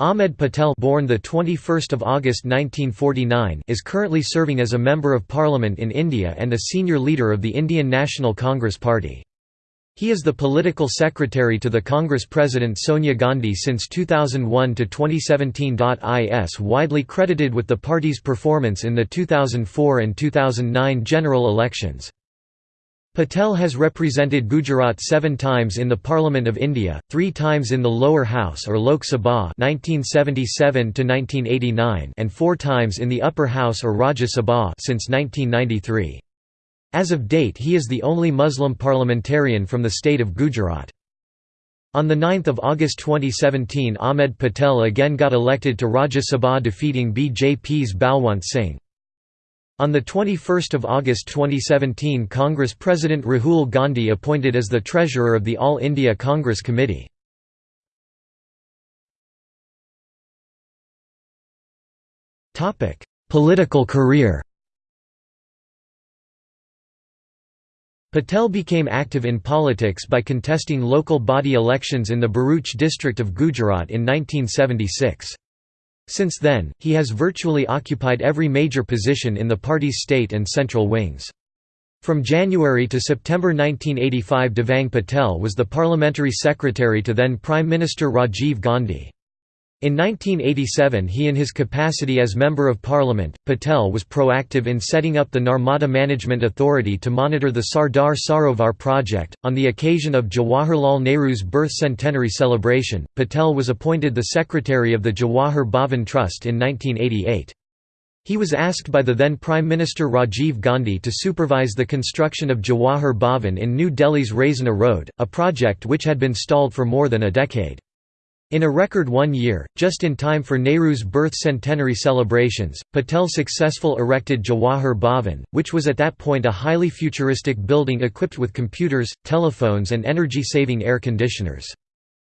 Ahmed Patel born the 21st of August 1949 is currently serving as a member of parliament in India and a senior leader of the Indian National Congress Party. He is the political secretary to the Congress President Sonia Gandhi since 2001 to 2017. Is widely credited with the party's performance in the 2004 and 2009 general elections. Patel has represented Gujarat seven times in the Parliament of India, three times in the lower house or Lok Sabha 1977 and four times in the upper house or Rajya Sabha since 1993. As of date he is the only Muslim parliamentarian from the state of Gujarat. On 9 August 2017 Ahmed Patel again got elected to Rajya Sabha defeating BJP's Balwant Singh. On 21 August 2017 Congress President Rahul Gandhi appointed as the treasurer of the All India Congress Committee. Political career Patel became active in politics by contesting local body elections in the Bharuch district of Gujarat in 1976. Since then, he has virtually occupied every major position in the party's state and central wings. From January to September 1985 Devang Patel was the parliamentary secretary to then Prime Minister Rajiv Gandhi. In 1987 he in his capacity as Member of Parliament, Patel was proactive in setting up the Narmada Management Authority to monitor the Sardar Sarovar project. On the occasion of Jawaharlal Nehru's birth centenary celebration, Patel was appointed the Secretary of the Jawahar Bhavan Trust in 1988. He was asked by the then Prime Minister Rajiv Gandhi to supervise the construction of Jawahar Bhavan in New Delhi's Raisina Road, a project which had been stalled for more than a decade. In a record one year, just in time for Nehru's birth centenary celebrations, Patel successful erected Jawahar Bhavan, which was at that point a highly futuristic building equipped with computers, telephones and energy-saving air conditioners.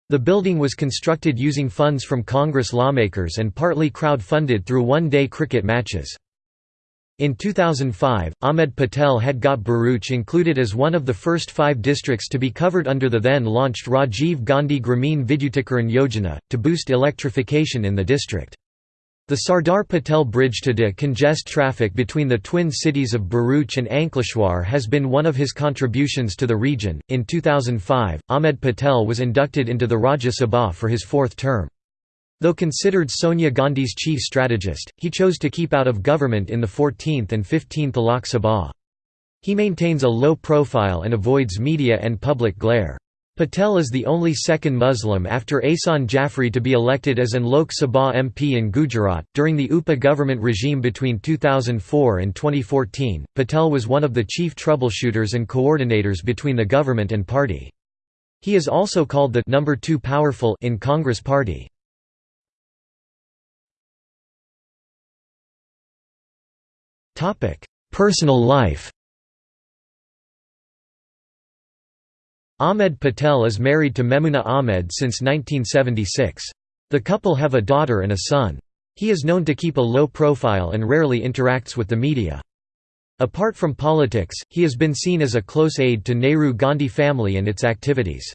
The building was constructed using funds from Congress lawmakers and partly crowd-funded through one-day cricket matches. In 2005, Ahmed Patel had got Bharuch included as one of the first five districts to be covered under the then-launched Rajiv Gandhi Grameen Vidyutikaran Yojana, to boost electrification in the district. The Sardar Patel Bridge to decongest traffic between the twin cities of Bharuch and Ankleshwar has been one of his contributions to the region. In 2005, Ahmed Patel was inducted into the Rajya Sabha for his fourth term. Though considered Sonia Gandhi's chief strategist, he chose to keep out of government in the 14th and 15th Lok Sabha. He maintains a low profile and avoids media and public glare. Patel is the only second Muslim after Ehsan Jafri to be elected as an Lok Sabha MP in Gujarat. During the UPA government regime between 2004 and 2014, Patel was one of the chief troubleshooters and coordinators between the government and party. He is also called the number 2 powerful in Congress party. Personal life Ahmed Patel is married to Memuna Ahmed since 1976. The couple have a daughter and a son. He is known to keep a low profile and rarely interacts with the media. Apart from politics, he has been seen as a close aide to Nehru-Gandhi family and its activities.